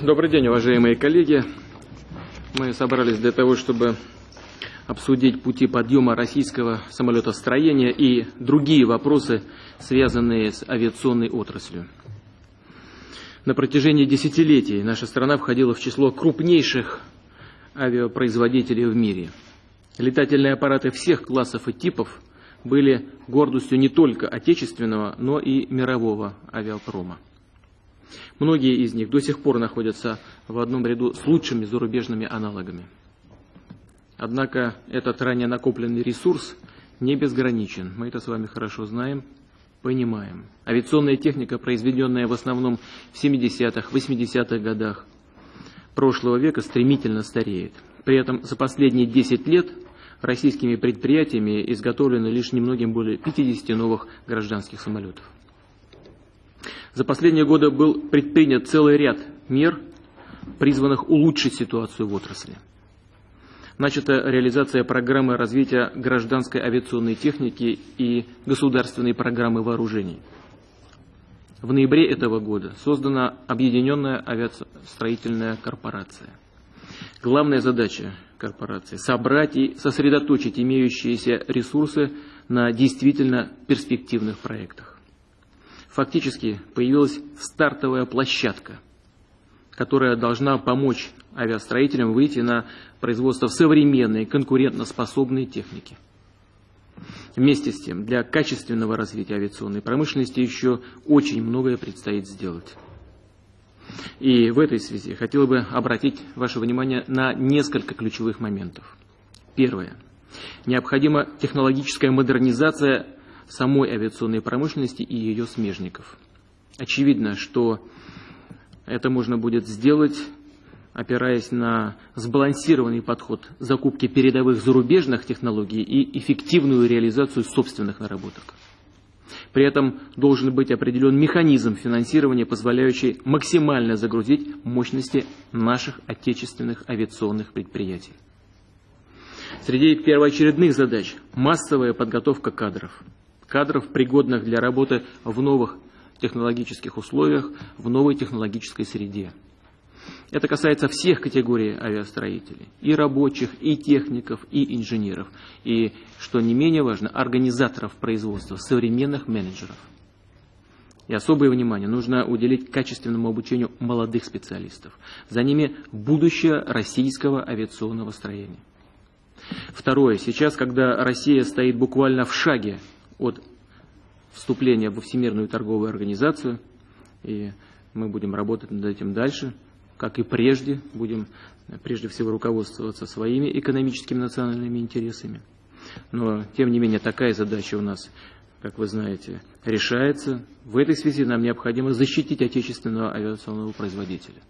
Добрый день, уважаемые коллеги. Мы собрались для того, чтобы обсудить пути подъема российского самолетостроения и другие вопросы, связанные с авиационной отраслью. На протяжении десятилетий наша страна входила в число крупнейших авиапроизводителей в мире. Летательные аппараты всех классов и типов были гордостью не только отечественного, но и мирового авиапрома. Многие из них до сих пор находятся в одном ряду с лучшими зарубежными аналогами. Однако этот ранее накопленный ресурс не безграничен. Мы это с вами хорошо знаем, понимаем. Авиационная техника, произведенная в основном в 70-х, 80-х годах прошлого века, стремительно стареет. При этом за последние 10 лет российскими предприятиями изготовлено лишь немногим более 50 новых гражданских самолетов. За последние годы был предпринят целый ряд мер, призванных улучшить ситуацию в отрасли начата реализация программы развития гражданской авиационной техники и государственной программы вооружений. В ноябре этого года создана Объединенная авиастроительная корпорация. Главная задача корпорации – собрать и сосредоточить имеющиеся ресурсы на действительно перспективных проектах. Фактически появилась стартовая площадка, которая должна помочь авиастроителям выйти на производства современной конкурентоспособной техники. Вместе с тем, для качественного развития авиационной промышленности еще очень многое предстоит сделать. И в этой связи хотел бы обратить ваше внимание на несколько ключевых моментов. Первое. Необходима технологическая модернизация самой авиационной промышленности и ее смежников. Очевидно, что это можно будет сделать опираясь на сбалансированный подход закупки передовых зарубежных технологий и эффективную реализацию собственных наработок. При этом должен быть определен механизм финансирования, позволяющий максимально загрузить мощности наших отечественных авиационных предприятий. Среди первоочередных задач – массовая подготовка кадров. Кадров, пригодных для работы в новых технологических условиях, в новой технологической среде. Это касается всех категорий авиастроителей, и рабочих, и техников, и инженеров, и, что не менее важно, организаторов производства, современных менеджеров. И особое внимание нужно уделить качественному обучению молодых специалистов. За ними будущее российского авиационного строения. Второе. Сейчас, когда Россия стоит буквально в шаге от вступления во Всемирную торговую организацию, и мы будем работать над этим дальше – как и прежде, будем прежде всего руководствоваться своими экономическими национальными интересами. Но, тем не менее, такая задача у нас, как вы знаете, решается. В этой связи нам необходимо защитить отечественного авиационного производителя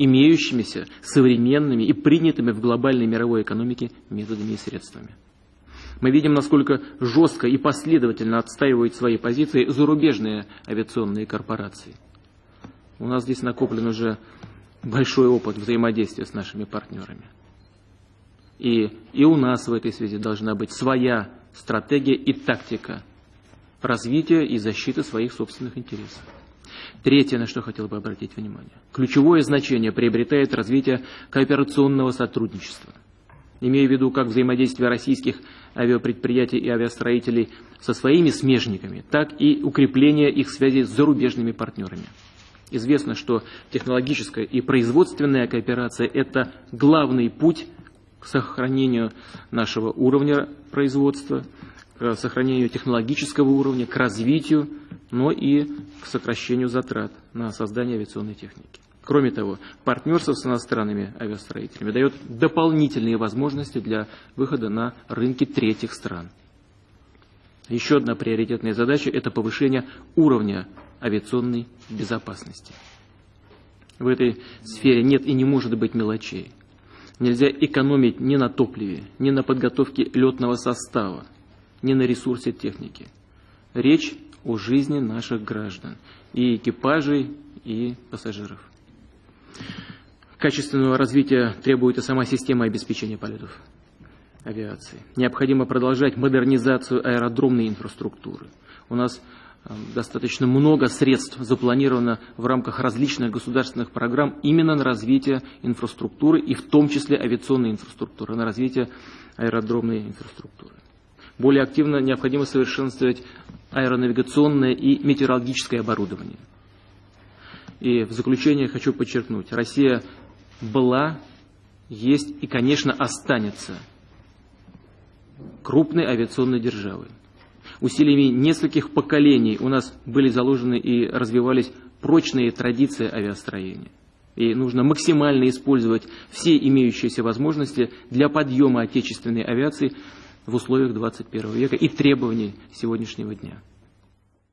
имеющимися современными и принятыми в глобальной мировой экономике методами и средствами. Мы видим, насколько жестко и последовательно отстаивают свои позиции зарубежные авиационные корпорации. У нас здесь накоплен уже большой опыт взаимодействия с нашими партнерами. И, и у нас в этой связи должна быть своя стратегия и тактика развития и защиты своих собственных интересов. Третье, на что хотел бы обратить внимание. Ключевое значение приобретает развитие кооперационного сотрудничества. Имея в виду как взаимодействие российских авиапредприятий и авиастроителей со своими смежниками, так и укрепление их связей с зарубежными партнерами. Известно, что технологическая и производственная кооперация – это главный путь к сохранению нашего уровня производства, к сохранению технологического уровня, к развитию, но и к сокращению затрат на создание авиационной техники. Кроме того, партнерство с иностранными авиастроителями дает дополнительные возможности для выхода на рынки третьих стран. Еще одна приоритетная задача – это повышение уровня авиационной безопасности. В этой сфере нет и не может быть мелочей. Нельзя экономить ни на топливе, ни на подготовке летного состава, ни на ресурсе техники. Речь о жизни наших граждан, и экипажей, и пассажиров. Качественного развития требует и сама система обеспечения полетов авиации. Необходимо продолжать модернизацию аэродромной инфраструктуры. У нас достаточно много средств запланировано в рамках различных государственных программ именно на развитие инфраструктуры и в том числе авиационной инфраструктуры, на развитие аэродромной инфраструктуры. Более активно необходимо совершенствовать аэронавигационное и метеорологическое оборудование. И в заключение хочу подчеркнуть, Россия была, есть и, конечно, останется крупной авиационной державой. Усилиями нескольких поколений у нас были заложены и развивались прочные традиции авиастроения. И нужно максимально использовать все имеющиеся возможности для подъема отечественной авиации в условиях 21 века и требований сегодняшнего дня.